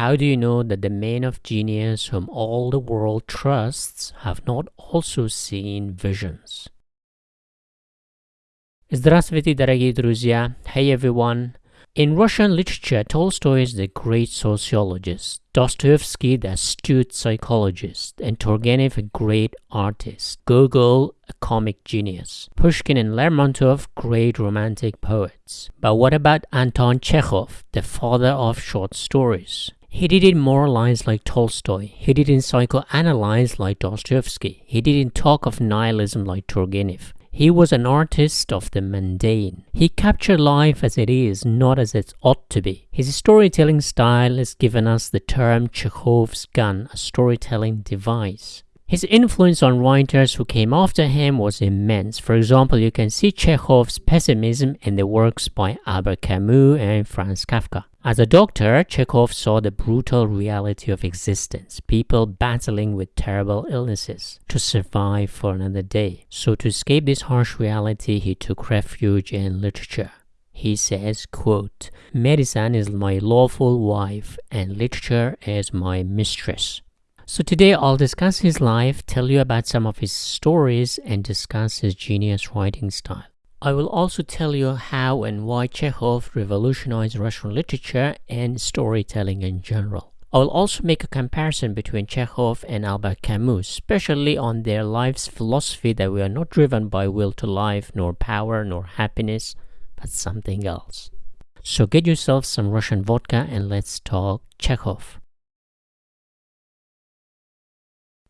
How do you know that the men of genius whom all the world trusts have not also seen visions? Здравствуйте, дорогие друзья! Hey everyone! In Russian literature, Tolstoy is the great sociologist, Dostoevsky the astute psychologist, and Turgenev a great artist, Gogol a comic genius, Pushkin and Lermontov great romantic poets. But what about Anton Chekhov, the father of short stories? He didn't moralize like Tolstoy. He didn't psychoanalyze like Dostoevsky. He didn't talk of nihilism like Turgenev. He was an artist of the mundane. He captured life as it is, not as it ought to be. His storytelling style has given us the term Chekhov's gun, a storytelling device. His influence on writers who came after him was immense. For example, you can see Chekhov's pessimism in the works by Albert Camus and Franz Kafka. As a doctor, Chekhov saw the brutal reality of existence, people battling with terrible illnesses to survive for another day. So to escape this harsh reality, he took refuge in literature. He says, quote, Medicine is my lawful wife and literature is my mistress. So today I'll discuss his life, tell you about some of his stories, and discuss his genius writing style. I will also tell you how and why Chekhov revolutionized Russian literature and storytelling in general. I will also make a comparison between Chekhov and Albert Camus, especially on their life's philosophy that we are not driven by will to life, nor power, nor happiness, but something else. So get yourself some Russian vodka and let's talk Chekhov.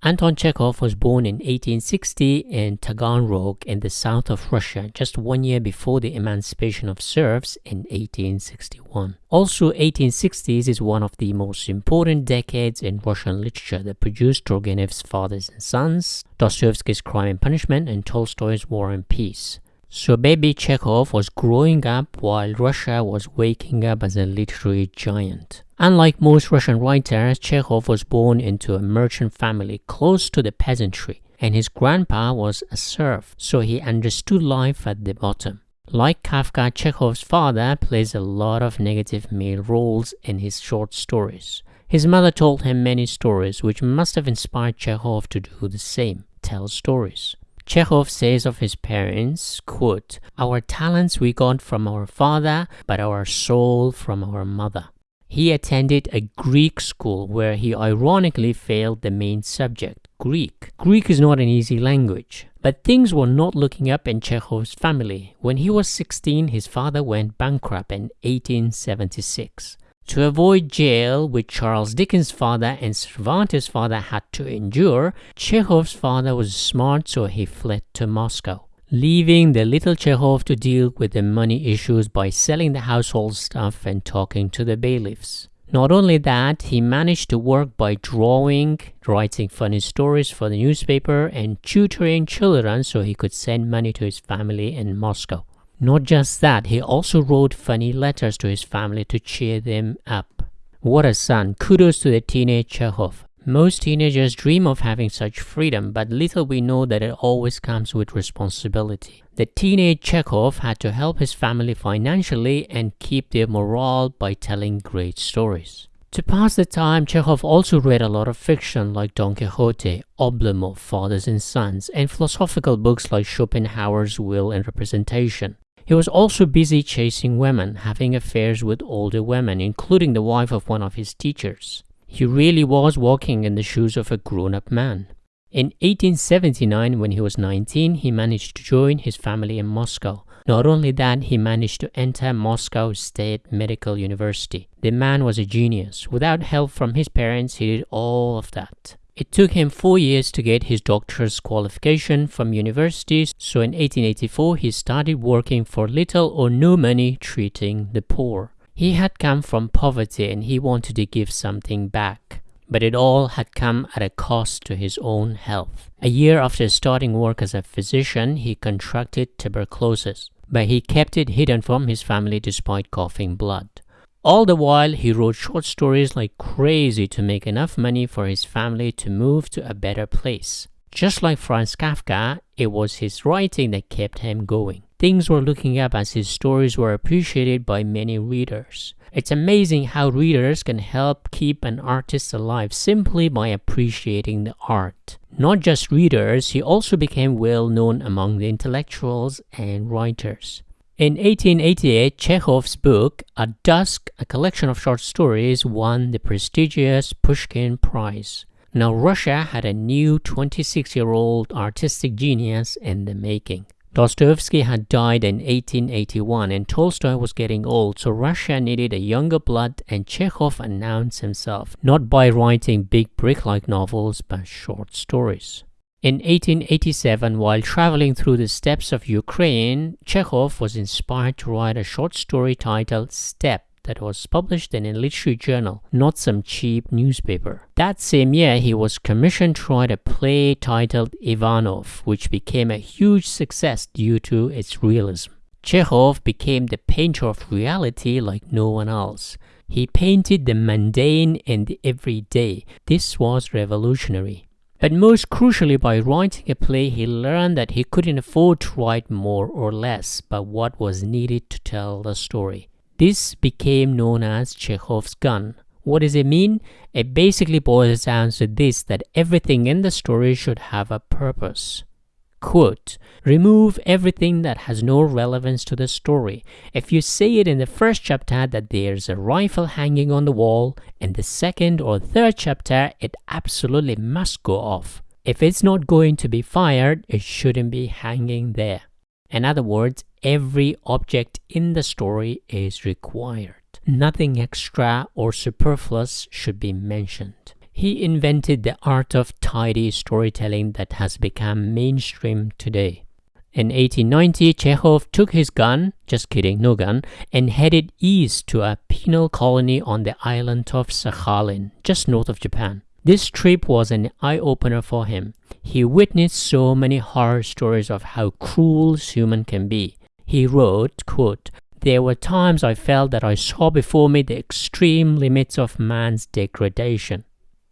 Anton Chekhov was born in 1860 in Taganrog in the south of Russia, just one year before the emancipation of serfs in 1861. Also, 1860s is one of the most important decades in Russian literature that produced Turgenev's Fathers and Sons, Dostoevsky's Crime and Punishment, and Tolstoy's War and Peace. So baby Chekhov was growing up while Russia was waking up as a literary giant. Unlike most Russian writers, Chekhov was born into a merchant family close to the peasantry, and his grandpa was a serf, so he understood life at the bottom. Like Kafka, Chekhov's father plays a lot of negative male roles in his short stories. His mother told him many stories, which must have inspired Chekhov to do the same, tell stories. Chekhov says of his parents, quote, Our talents we got from our father, but our soul from our mother. He attended a Greek school where he ironically failed the main subject, Greek. Greek is not an easy language. But things were not looking up in Chekhov's family. When he was 16, his father went bankrupt in 1876. To avoid jail, which Charles Dickens' father and Cervantes' father had to endure, Chekhov's father was smart so he fled to Moscow, leaving the little Chekhov to deal with the money issues by selling the household stuff and talking to the bailiffs. Not only that, he managed to work by drawing, writing funny stories for the newspaper, and tutoring children so he could send money to his family in Moscow. Not just that, he also wrote funny letters to his family to cheer them up. What a son! Kudos to the teenage Chekhov. Most teenagers dream of having such freedom, but little we know that it always comes with responsibility. The teenage Chekhov had to help his family financially and keep their morale by telling great stories. To pass the time, Chekhov also read a lot of fiction like Don Quixote, Oblomov, Fathers and Sons, and philosophical books like Schopenhauer's Will and Representation. He was also busy chasing women, having affairs with older women, including the wife of one of his teachers. He really was walking in the shoes of a grown-up man. In 1879, when he was 19, he managed to join his family in Moscow. Not only that, he managed to enter Moscow State Medical University. The man was a genius. Without help from his parents, he did all of that. It took him four years to get his doctor's qualification from universities, so in 1884 he started working for little or no money treating the poor. He had come from poverty and he wanted to give something back. But it all had come at a cost to his own health. A year after starting work as a physician, he contracted tuberculosis, but he kept it hidden from his family despite coughing blood. All the while, he wrote short stories like crazy to make enough money for his family to move to a better place. Just like Franz Kafka, it was his writing that kept him going. Things were looking up as his stories were appreciated by many readers. It's amazing how readers can help keep an artist alive simply by appreciating the art. Not just readers, he also became well known among the intellectuals and writers. In 1888, Chekhov's book, At Dusk, a collection of short stories, won the prestigious Pushkin Prize. Now, Russia had a new 26 year old artistic genius in the making. Dostoevsky had died in 1881 and Tolstoy was getting old, so Russia needed a younger blood, and Chekhov announced himself, not by writing big brick like novels, but short stories. In 1887, while traveling through the steppes of Ukraine, Chekhov was inspired to write a short story titled Steppe that was published in a literary journal, not some cheap newspaper. That same year, he was commissioned to write a play titled Ivanov, which became a huge success due to its realism. Chekhov became the painter of reality like no one else. He painted the mundane and the everyday. This was revolutionary. But most crucially, by writing a play, he learned that he couldn't afford to write more or less, but what was needed to tell the story. This became known as Chekhov's gun. What does it mean? It basically boils down to this that everything in the story should have a purpose. Quote, remove everything that has no relevance to the story. If you say it in the first chapter that there's a rifle hanging on the wall, in the second or third chapter it absolutely must go off. If it's not going to be fired, it shouldn't be hanging there. In other words, every object in the story is required. Nothing extra or superfluous should be mentioned. He invented the art of tidy storytelling that has become mainstream today. In 1890, Chekhov took his gun, just kidding, no gun, and headed east to a penal colony on the island of Sakhalin, just north of Japan. This trip was an eye-opener for him. He witnessed so many horror stories of how cruel human can be. He wrote, quote, There were times I felt that I saw before me the extreme limits of man's degradation.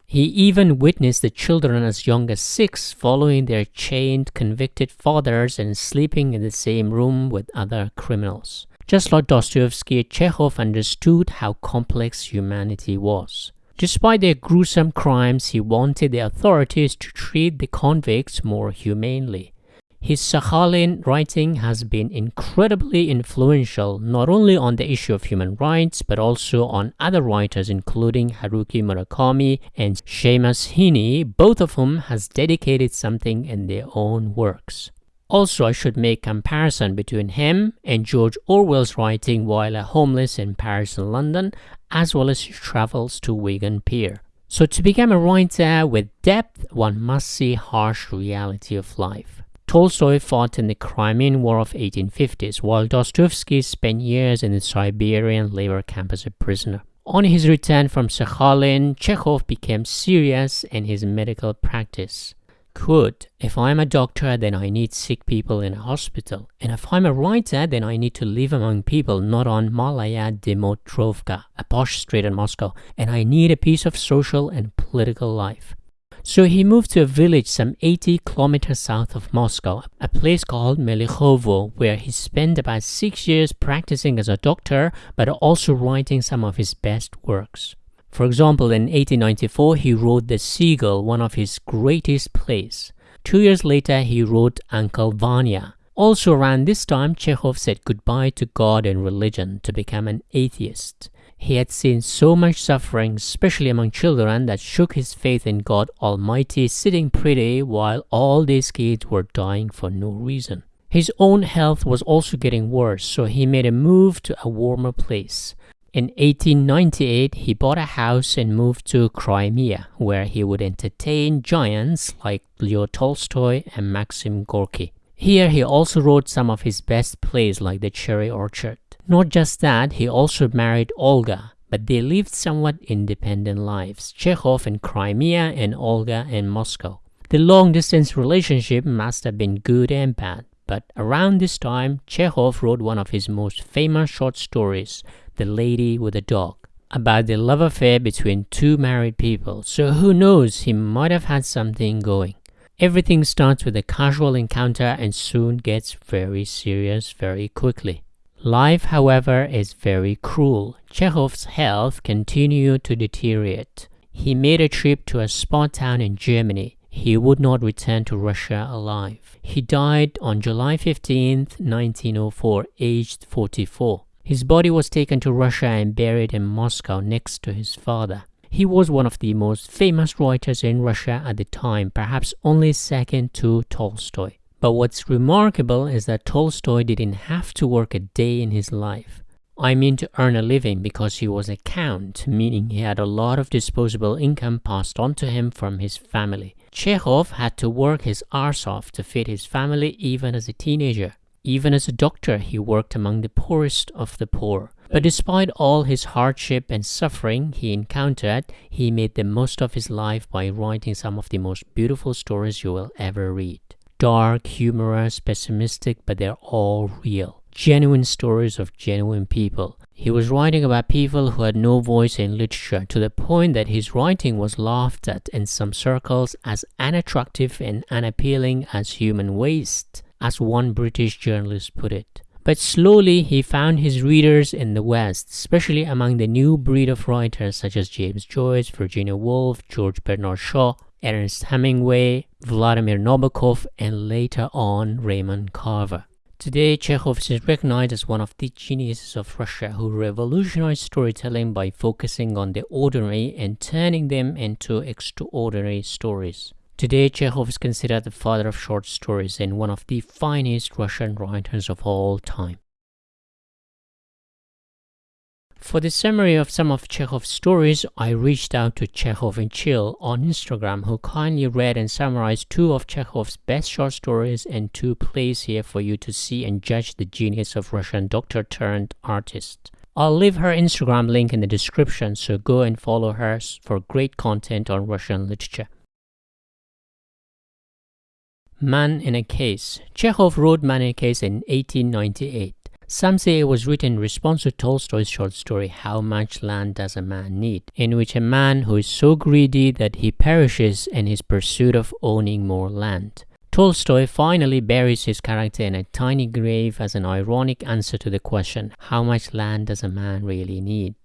He even witnessed the children as young as six following their chained, convicted fathers and sleeping in the same room with other criminals. Just like Dostoevsky, Chekhov understood how complex humanity was. Despite their gruesome crimes, he wanted the authorities to treat the convicts more humanely. His Sakhalin writing has been incredibly influential not only on the issue of human rights but also on other writers including Haruki Murakami and Seamus Heaney, both of whom has dedicated something in their own works. Also, I should make comparison between him and George Orwell's writing while a homeless in Paris and London, as well as his travels to Wigan Pier. So to become a writer with depth, one must see harsh reality of life. Tolstoy fought in the Crimean War of 1850s, while Dostoevsky spent years in the Siberian labor camp as a prisoner. On his return from Sakhalin, Chekhov became serious in his medical practice could. If I'm a doctor, then I need sick people in a hospital. And if I'm a writer, then I need to live among people, not on Malaya Dmitrovka, a posh street in Moscow. And I need a piece of social and political life. So he moved to a village some 80 kilometers south of Moscow, a place called Melikhovo, where he spent about six years practicing as a doctor, but also writing some of his best works. For example, in 1894, he wrote The Seagull, one of his greatest plays. Two years later, he wrote Uncle Vanya. Also around this time, Chekhov said goodbye to God and religion to become an atheist. He had seen so much suffering, especially among children, that shook his faith in God Almighty sitting pretty while all these kids were dying for no reason. His own health was also getting worse, so he made a move to a warmer place. In 1898, he bought a house and moved to Crimea, where he would entertain giants like Leo Tolstoy and Maxim Gorky. Here, he also wrote some of his best plays like The Cherry Orchard. Not just that, he also married Olga, but they lived somewhat independent lives, Chekhov in Crimea and Olga in Moscow. The long distance relationship must have been good and bad, but around this time, Chekhov wrote one of his most famous short stories, the Lady with the Dog, about the love affair between two married people, so who knows, he might have had something going. Everything starts with a casual encounter and soon gets very serious very quickly. Life, however, is very cruel. Chekhov's health continued to deteriorate. He made a trip to a spa town in Germany. He would not return to Russia alive. He died on July 15, 1904, aged 44. His body was taken to Russia and buried in Moscow next to his father. He was one of the most famous writers in Russia at the time, perhaps only second to Tolstoy. But what's remarkable is that Tolstoy didn't have to work a day in his life. I mean to earn a living because he was a count, meaning he had a lot of disposable income passed on to him from his family. Chekhov had to work his arse off to feed his family even as a teenager. Even as a doctor, he worked among the poorest of the poor. But despite all his hardship and suffering he encountered, he made the most of his life by writing some of the most beautiful stories you will ever read dark, humorous, pessimistic, but they're all real. Genuine stories of genuine people. He was writing about people who had no voice in literature to the point that his writing was laughed at in some circles as unattractive and unappealing as human waste, as one British journalist put it. But slowly he found his readers in the West, especially among the new breed of writers such as James Joyce, Virginia Woolf, George Bernard Shaw, Ernest Hemingway, Vladimir Nabokov, and later on Raymond Carver. Today, Chekhov is recognized as one of the geniuses of Russia who revolutionized storytelling by focusing on the ordinary and turning them into extraordinary stories. Today, Chekhov is considered the father of short stories and one of the finest Russian writers of all time. For the summary of some of Chekhov's stories, I reached out to Chekhov and Chill on Instagram, who kindly read and summarized two of Chekhov's best short stories and two plays here for you to see and judge the genius of Russian doctor turned artist. I'll leave her Instagram link in the description, so go and follow her for great content on Russian literature. Man in a Case Chekhov wrote Man in a Case in 1898. Some say it was written in response to Tolstoy's short story How Much Land Does a Man Need, in which a man who is so greedy that he perishes in his pursuit of owning more land. Tolstoy finally buries his character in a tiny grave as an ironic answer to the question, how much land does a man really need?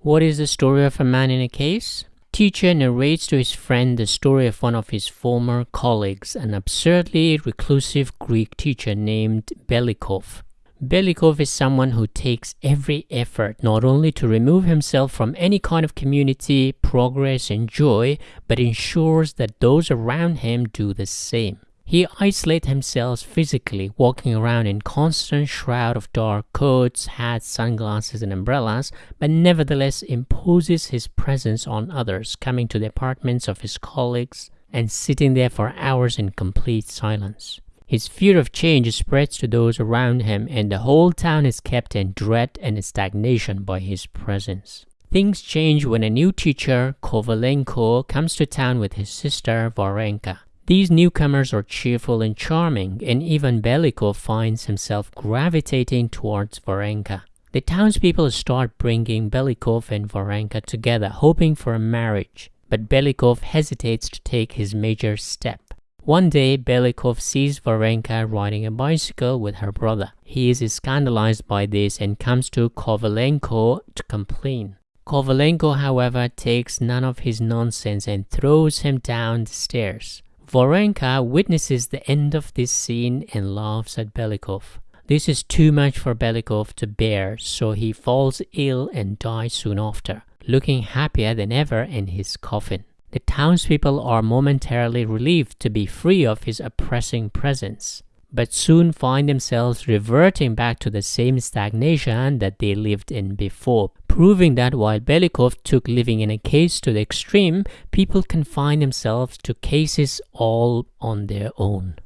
What is the story of a man in a case? The teacher narrates to his friend the story of one of his former colleagues, an absurdly reclusive Greek teacher named Belikov. Belikov is someone who takes every effort not only to remove himself from any kind of community, progress, and joy, but ensures that those around him do the same. He isolates himself physically, walking around in constant shroud of dark coats, hats, sunglasses, and umbrellas, but nevertheless imposes his presence on others, coming to the apartments of his colleagues and sitting there for hours in complete silence. His fear of change spreads to those around him, and the whole town is kept in dread and stagnation by his presence. Things change when a new teacher, Kovalenko, comes to town with his sister, Varenka. These newcomers are cheerful and charming, and even Belikov finds himself gravitating towards Varenka. The townspeople start bringing Belikov and Varenka together, hoping for a marriage, but Belikov hesitates to take his major step. One day, Belikov sees Varenka riding a bicycle with her brother. He is scandalized by this and comes to Kovalenko to complain. Kovalenko, however, takes none of his nonsense and throws him down the stairs. Varenka witnesses the end of this scene and laughs at Belikov. This is too much for Belikov to bear, so he falls ill and dies soon after, looking happier than ever in his coffin. The townspeople are momentarily relieved to be free of his oppressing presence, but soon find themselves reverting back to the same stagnation that they lived in before, proving that while Belikov took living in a case to the extreme, people confine themselves to cases all on their own.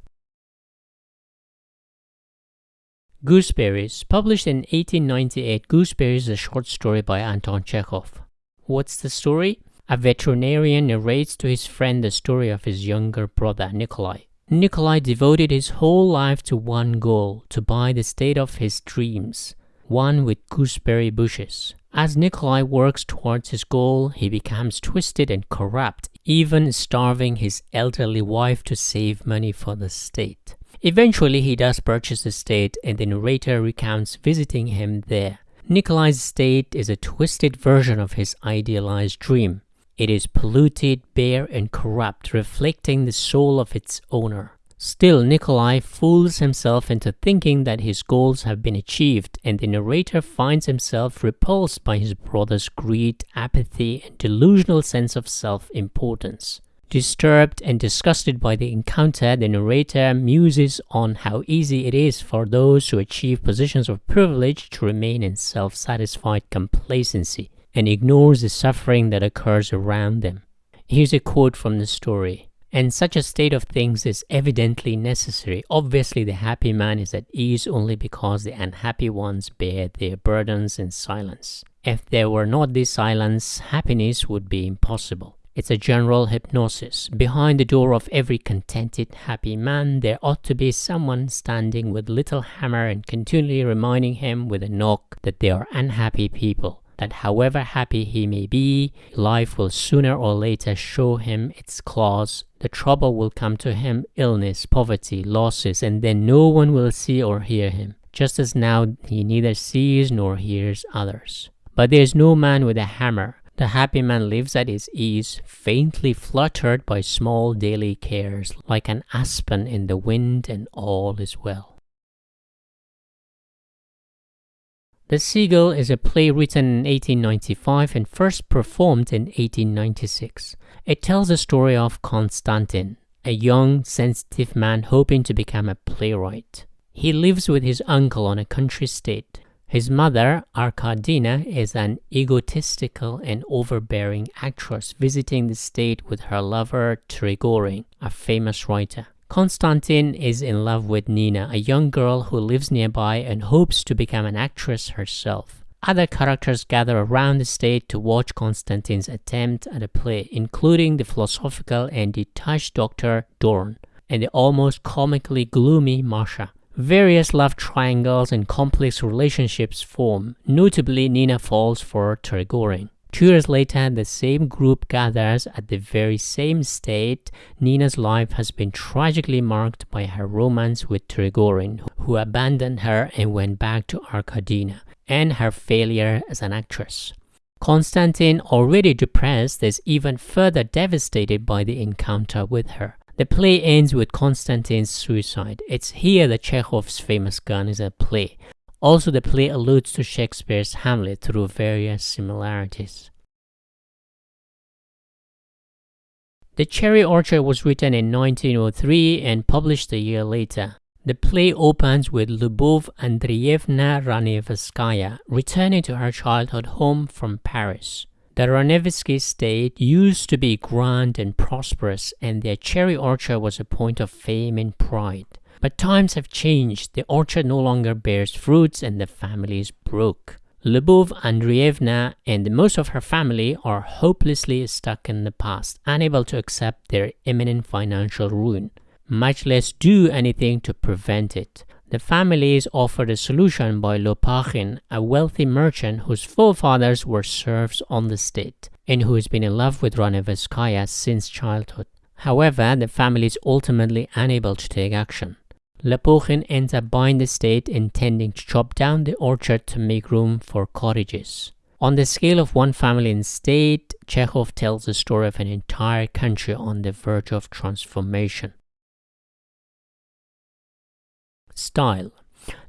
Gooseberries, published in 1898, Gooseberries is a short story by Anton Chekhov. What's the story? A veterinarian narrates to his friend the story of his younger brother, Nikolai. Nikolai devoted his whole life to one goal, to buy the state of his dreams, one with gooseberry bushes. As Nikolai works towards his goal, he becomes twisted and corrupt, even starving his elderly wife to save money for the state. Eventually, he does purchase the state, and the narrator recounts visiting him there. Nikolai's state is a twisted version of his idealized dream. It is polluted, bare, and corrupt, reflecting the soul of its owner. Still, Nikolai fools himself into thinking that his goals have been achieved, and the narrator finds himself repulsed by his brother's greed, apathy, and delusional sense of self importance. Disturbed and disgusted by the encounter, the narrator muses on how easy it is for those who achieve positions of privilege to remain in self satisfied complacency and ignores the suffering that occurs around them. Here's a quote from the story. And such a state of things is evidently necessary. Obviously, the happy man is at ease only because the unhappy ones bear their burdens in silence. If there were not this silence, happiness would be impossible. It's a general hypnosis. Behind the door of every contented, happy man, there ought to be someone standing with little hammer and continually reminding him with a knock that they are unhappy people that however happy he may be, life will sooner or later show him its claws. The trouble will come to him illness, poverty, losses, and then no one will see or hear him, just as now he neither sees nor hears others. But there is no man with a hammer. The happy man lives at his ease, faintly fluttered by small daily cares, like an aspen in the wind, and all is well. The Seagull is a play written in 1895 and first performed in 1896. It tells the story of Konstantin, a young, sensitive man hoping to become a playwright. He lives with his uncle on a country estate. His mother, Arkadina, is an egotistical and overbearing actress visiting the state with her lover Trigorin, a famous writer. Konstantin is in love with Nina, a young girl who lives nearby and hopes to become an actress herself. Other characters gather around the stage to watch Konstantin's attempt at a play, including the philosophical and detached Dr. Dorn and the almost comically gloomy Masha. Various love triangles and complex relationships form. Notably, Nina falls for Trigorin. Two years later, the same group gathers at the very same state. Nina's life has been tragically marked by her romance with Trigorin, who abandoned her and went back to Arkadina, and her failure as an actress. Konstantin, already depressed, is even further devastated by the encounter with her. The play ends with Konstantin's suicide. It's here that Chekhov's famous gun is at play, also, the play alludes to Shakespeare's Hamlet through various similarities. The Cherry Orchard was written in 1903 and published a year later. The play opens with Lubov Andreevna Ranevskaya returning to her childhood home from Paris. The Ranevsky estate used to be grand and prosperous, and their cherry orchard was a point of fame and pride. But times have changed. The orchard no longer bears fruits and the family is broke. Lyubov Andreevna and most of her family are hopelessly stuck in the past, unable to accept their imminent financial ruin, much less do anything to prevent it. The family is offered a solution by Lopakhin, a wealthy merchant whose forefathers were serfs on the state, and who has been in love with Ranevskaya since childhood. However, the family is ultimately unable to take action. Lopakhin ends up buying the estate intending to chop down the orchard to make room for cottages. On the scale of one family and state, Chekhov tells the story of an entire country on the verge of transformation. Style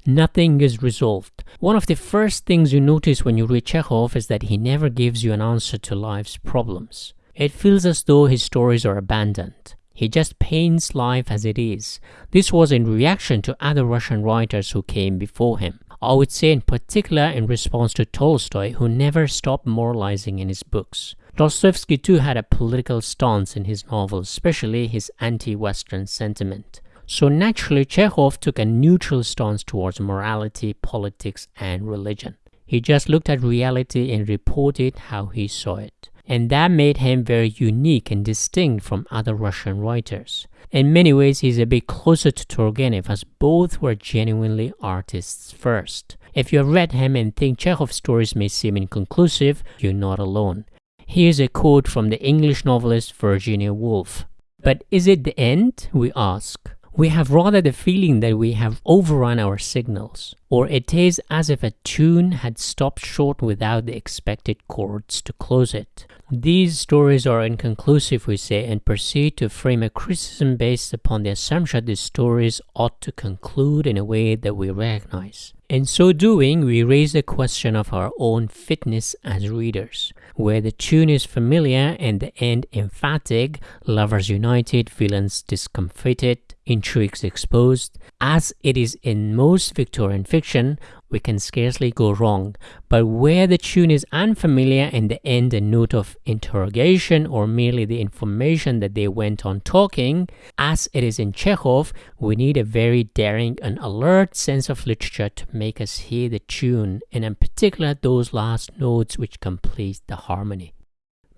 Nothing is resolved. One of the first things you notice when you read Chekhov is that he never gives you an answer to life's problems. It feels as though his stories are abandoned. He just paints life as it is. This was in reaction to other Russian writers who came before him. I would say in particular in response to Tolstoy, who never stopped moralizing in his books. Dostoevsky too had a political stance in his novels, especially his anti-Western sentiment. So naturally, Chekhov took a neutral stance towards morality, politics, and religion. He just looked at reality and reported how he saw it and that made him very unique and distinct from other Russian writers. In many ways, he's a bit closer to Turgenev as both were genuinely artists first. If you have read him and think Chekhov's stories may seem inconclusive, you're not alone. Here's a quote from the English novelist Virginia Woolf. But is it the end? We ask. We have rather the feeling that we have overrun our signals, or it is as if a tune had stopped short without the expected chords to close it. These stories are inconclusive, we say, and proceed to frame a criticism based upon the assumption that the stories ought to conclude in a way that we recognize. In so doing, we raise the question of our own fitness as readers, where the tune is familiar and the end emphatic, lovers united, villains discomfited, intrigues exposed. As it is in most Victorian fiction, we can scarcely go wrong. But where the tune is unfamiliar and the end a note of interrogation or merely the information that they went on talking, as it is in Chekhov, we need a very daring and alert sense of literature to make us hear the tune, and in particular those last notes which complete the harmony.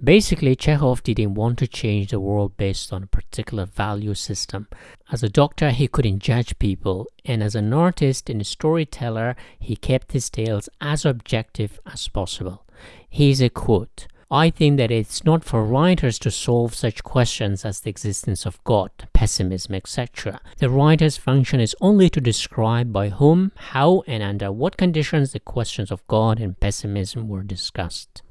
Basically, Chekhov didn't want to change the world based on a particular value system. As a doctor, he couldn't judge people, and as an artist and a storyteller, he kept his tales as objective as possible. Here's a quote I think that it's not for writers to solve such questions as the existence of God, pessimism, etc. The writer's function is only to describe by whom, how, and under what conditions the questions of God and pessimism were discussed.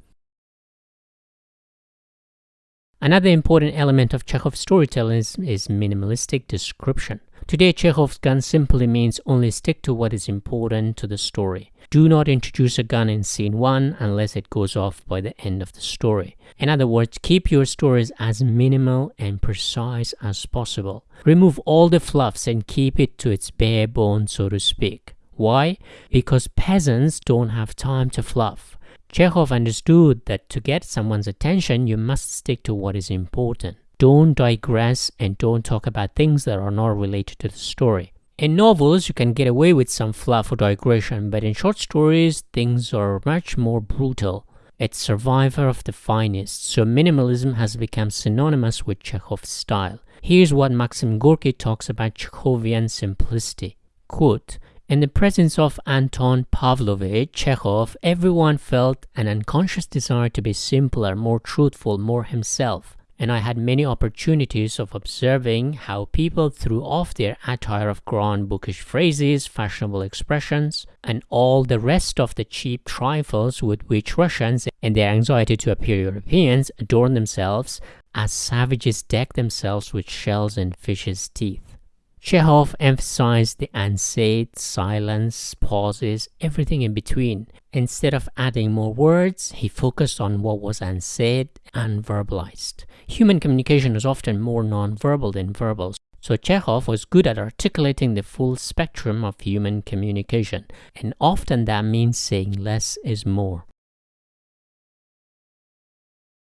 Another important element of Chekhov's storytelling is, is, minimalistic description. Today, Chekhov's gun simply means only stick to what is important to the story. Do not introduce a gun in scene 1 unless it goes off by the end of the story. In other words, keep your stories as minimal and precise as possible. Remove all the fluffs and keep it to its bare bones, so to speak. Why? Because peasants don't have time to fluff. Chekhov understood that to get someone's attention, you must stick to what is important. Don't digress and don't talk about things that are not related to the story. In novels, you can get away with some fluff or digression, but in short stories, things are much more brutal. It's survivor of the finest, so minimalism has become synonymous with Chekhov's style. Here's what Maxim Gorky talks about Chekhovian simplicity. Quote, in the presence of Anton Pavlovich Chekhov, everyone felt an unconscious desire to be simpler, more truthful, more himself. And I had many opportunities of observing how people threw off their attire of grand bookish phrases, fashionable expressions, and all the rest of the cheap trifles with which Russians, in their anxiety to appear Europeans, adorn themselves, as savages deck themselves with shells and fishes' teeth. Chekhov emphasized the unsaid, silence, pauses, everything in between. Instead of adding more words, he focused on what was unsaid, unverbalized. Human communication is often more nonverbal than verbal, so Chekhov was good at articulating the full spectrum of human communication, and often that means saying less is more.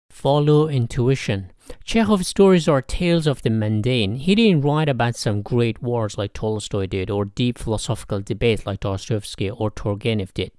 Follow intuition. Chekhov's stories are tales of the mundane. He didn't write about some great wars like Tolstoy did, or deep philosophical debates like Dostoevsky or Turgenev did,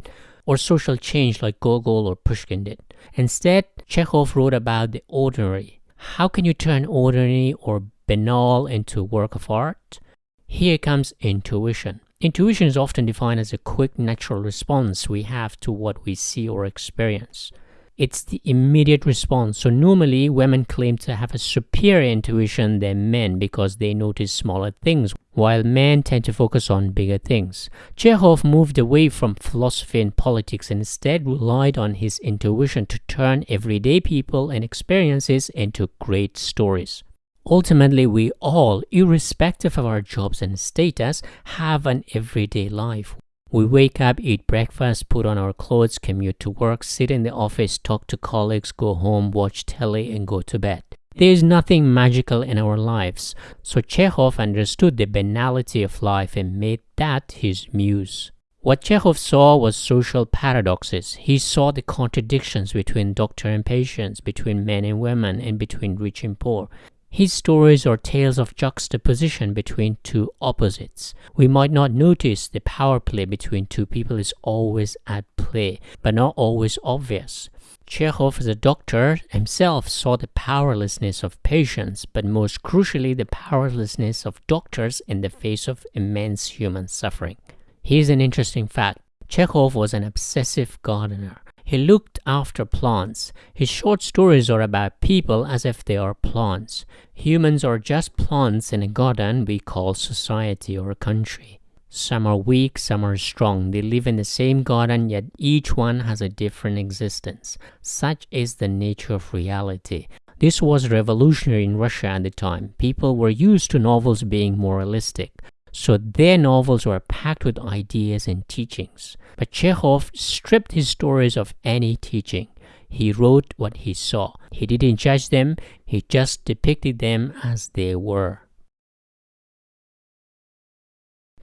or social change like Gogol or Pushkin did. Instead, Chekhov wrote about the ordinary. How can you turn ordinary or banal into a work of art? Here comes intuition. Intuition is often defined as a quick natural response we have to what we see or experience it's the immediate response. So normally women claim to have a superior intuition than men because they notice smaller things, while men tend to focus on bigger things. Chekhov moved away from philosophy and politics and instead relied on his intuition to turn everyday people and experiences into great stories. Ultimately, we all, irrespective of our jobs and status, have an everyday life. We wake up, eat breakfast, put on our clothes, commute to work, sit in the office, talk to colleagues, go home, watch telly, and go to bed. There is nothing magical in our lives, so Chekhov understood the banality of life and made that his muse. What Chekhov saw was social paradoxes. He saw the contradictions between doctor and patients, between men and women, and between rich and poor. His stories are tales of juxtaposition between two opposites. We might not notice the power play between two people is always at play, but not always obvious. Chekhov, as a doctor, himself saw the powerlessness of patients, but most crucially, the powerlessness of doctors in the face of immense human suffering. Here's an interesting fact Chekhov was an obsessive gardener. He looked after plants. His short stories are about people as if they are plants. Humans are just plants in a garden we call society or country. Some are weak, some are strong. They live in the same garden, yet each one has a different existence. Such is the nature of reality. This was revolutionary in Russia at the time. People were used to novels being moralistic. So their novels were packed with ideas and teachings. But Chekhov stripped his stories of any teaching. He wrote what he saw. He didn't judge them, he just depicted them as they were.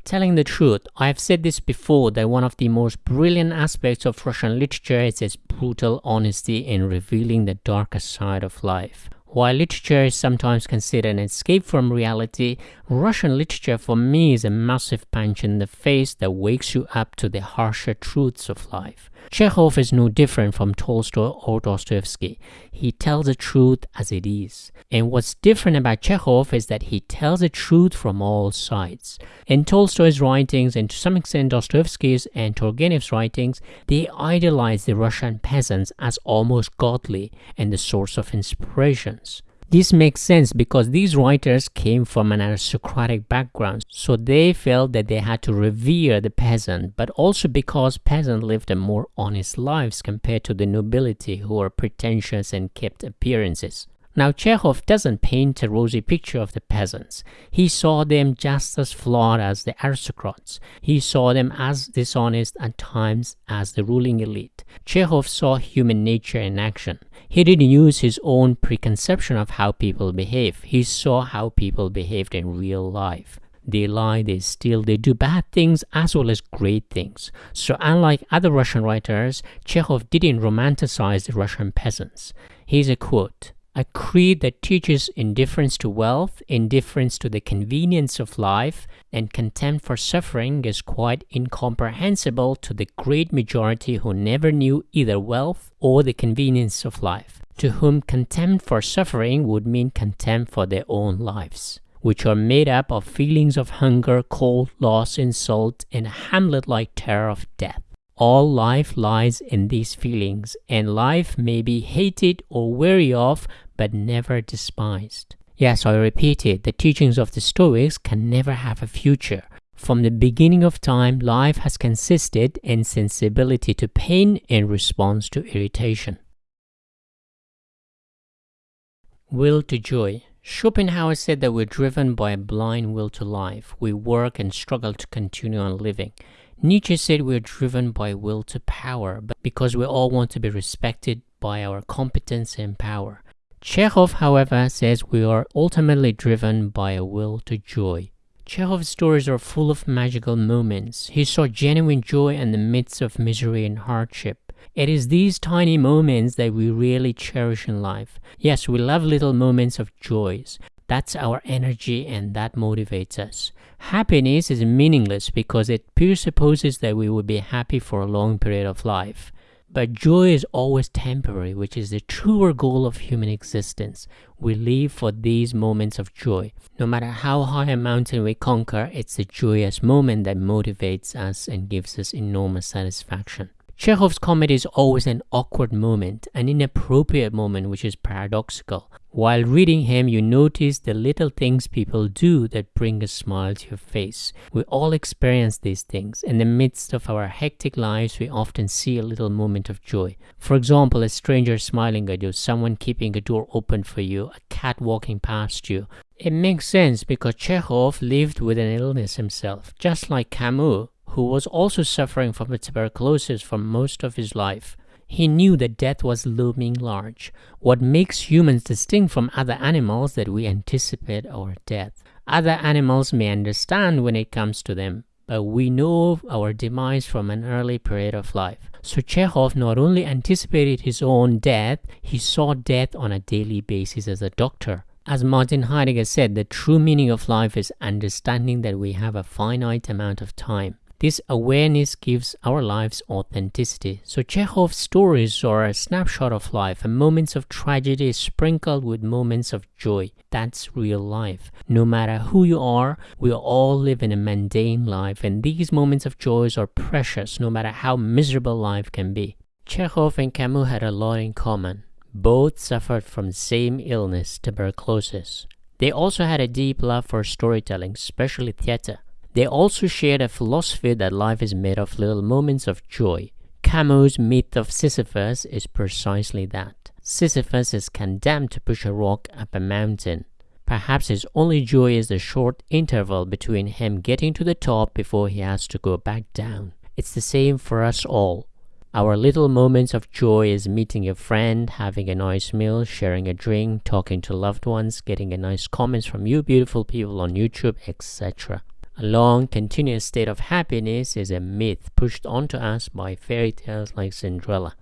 Telling the truth, I have said this before that one of the most brilliant aspects of Russian literature is its brutal honesty in revealing the darker side of life. While literature is sometimes considered an escape from reality, Russian literature for me is a massive punch in the face that wakes you up to the harsher truths of life. Chekhov is no different from Tolstoy or Dostoevsky. He tells the truth as it is. And what's different about Chekhov is that he tells the truth from all sides. In Tolstoy's writings, and to some extent Dostoevsky's and Turgenev's writings, they idolize the Russian peasants as almost godly and the source of This makes sense because these writers came from an aristocratic background, so they felt that they had to revere the peasant, but also because peasants lived a more honest lives compared to the nobility who were pretentious and kept appearances. Now, Chekhov doesn't paint a rosy picture of the peasants. He saw them just as flawed as the aristocrats. He saw them as dishonest at times as the ruling elite. Chekhov saw human nature in action. He didn't use his own preconception of how people behave. He saw how people behaved in real life. They lie, they steal, they do bad things as well as great things. So unlike other Russian writers, Chekhov didn't romanticize the Russian peasants. Here's a quote. A creed that teaches indifference to wealth, indifference to the convenience of life, and contempt for suffering is quite incomprehensible to the great majority who never knew either wealth or the convenience of life, to whom contempt for suffering would mean contempt for their own lives, which are made up of feelings of hunger, cold, loss, insult, and a Hamlet-like terror of death. All life lies in these feelings, and life may be hated or weary of, but never despised. Yes, I repeat it, the teachings of the Stoics can never have a future. From the beginning of time, life has consisted in sensibility to pain in response to irritation. Will to joy. Schopenhauer said that we're driven by a blind will to life. We work and struggle to continue on living. Nietzsche said we're driven by will to power, but because we all want to be respected by our competence and power. Chekhov, however, says we are ultimately driven by a will to joy. Chekhov's stories are full of magical moments. He saw genuine joy in the midst of misery and hardship. It is these tiny moments that we really cherish in life. Yes, we love little moments of joys. That's our energy and that motivates us. Happiness is meaningless because it presupposes that we will be happy for a long period of life. But joy is always temporary, which is the truer goal of human existence. We live for these moments of joy. No matter how high a mountain we conquer, it's the joyous moment that motivates us and gives us enormous satisfaction. Chekhov's comedy is always an awkward moment, an inappropriate moment which is paradoxical. While reading him, you notice the little things people do that bring a smile to your face. We all experience these things. In the midst of our hectic lives, we often see a little moment of joy. For example, a stranger smiling at you, someone keeping a door open for you, a cat walking past you. It makes sense because Chekhov lived with an illness himself, just like Camus, who was also suffering from tuberculosis for most of his life. He knew that death was looming large. What makes humans distinct from other animals that we anticipate our death. Other animals may understand when it comes to them, but we know our demise from an early period of life. So Chekhov not only anticipated his own death, he saw death on a daily basis as a doctor. As Martin Heidegger said, the true meaning of life is understanding that we have a finite amount of time. This awareness gives our lives authenticity. So Chekhov's stories are a snapshot of life, and moments of tragedy sprinkled with moments of joy. That's real life. No matter who you are, we all live in a mundane life, and these moments of joy are precious no matter how miserable life can be. Chekhov and Camus had a lot in common. Both suffered from the same illness, tuberculosis. They also had a deep love for storytelling, especially theater. They also shared a philosophy that life is made of little moments of joy. Camus' myth of Sisyphus is precisely that. Sisyphus is condemned to push a rock up a mountain. Perhaps his only joy is the short interval between him getting to the top before he has to go back down. It's the same for us all. Our little moments of joy is meeting a friend, having a nice meal, sharing a drink, talking to loved ones, getting a nice comments from you beautiful people on YouTube, etc. A long, continuous state of happiness is a myth pushed onto us by fairy tales like Cinderella.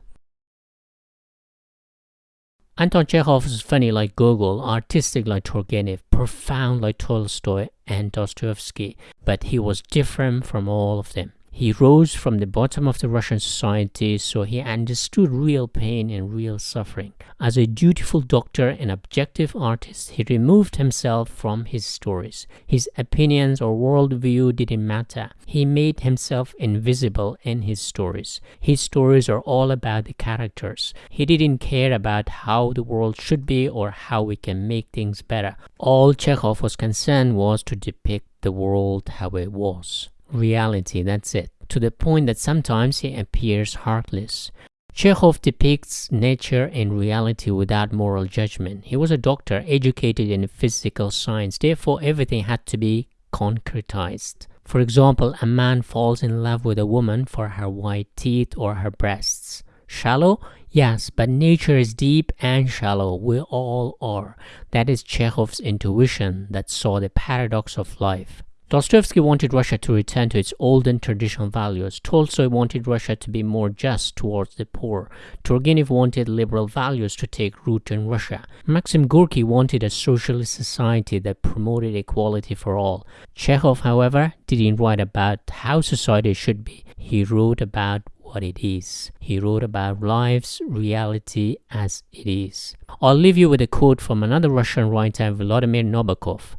Anton Chekhov is funny like Gogol, artistic like Turgenev, profound like Tolstoy and Dostoevsky, but he was different from all of them. He rose from the bottom of the Russian society, so he understood real pain and real suffering. As a dutiful doctor and objective artist, he removed himself from his stories. His opinions or worldview didn't matter. He made himself invisible in his stories. His stories are all about the characters. He didn't care about how the world should be or how we can make things better. All Chekhov was concerned was to depict the world how it was reality, that's it, to the point that sometimes he appears heartless. Chekhov depicts nature and reality without moral judgment. He was a doctor educated in physical science, therefore everything had to be concretized. For example, a man falls in love with a woman for her white teeth or her breasts. Shallow? Yes, but nature is deep and shallow. We all are. That is Chekhov's intuition that saw the paradox of life. Dostoevsky wanted Russia to return to its old and traditional values. Tolstoy wanted Russia to be more just towards the poor. Turgenev wanted liberal values to take root in Russia. Maxim Gorky wanted a socialist society that promoted equality for all. Chekhov, however, didn't write about how society should be. He wrote about what it is. He wrote about life's reality as it is. I'll leave you with a quote from another Russian writer, Vladimir Nabokov.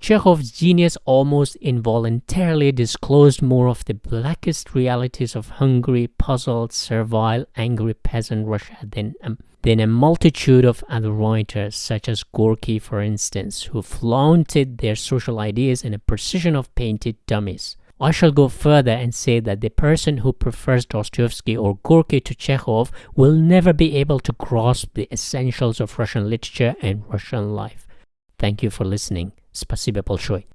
Chekhov's genius almost involuntarily disclosed more of the blackest realities of hungry, puzzled, servile, angry peasant Russia than, um, than a multitude of other writers, such as Gorky, for instance, who flaunted their social ideas in a precision of painted dummies. I shall go further and say that the person who prefers Dostoevsky or Gorky to Chekhov will never be able to grasp the essentials of Russian literature and Russian life. Thank you for listening. Спасибо большое.